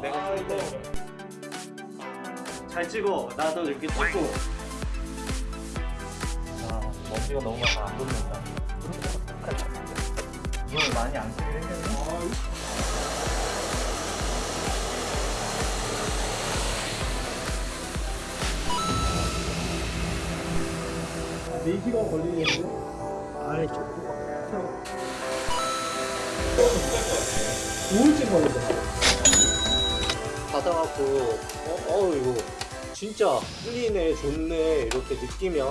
내가 찍고 잘 찍어. 나도 이렇게 찍고. 아 먼지가 너무 많아. 안 붙는다. 눈을 많이 안 쓰게 생겼네 네 시간 걸리겠는데? 아이 좀. 5일째 걸린다. 받아갖고 어, 어 이거 진짜 풀리네 좋네 이렇게 느끼면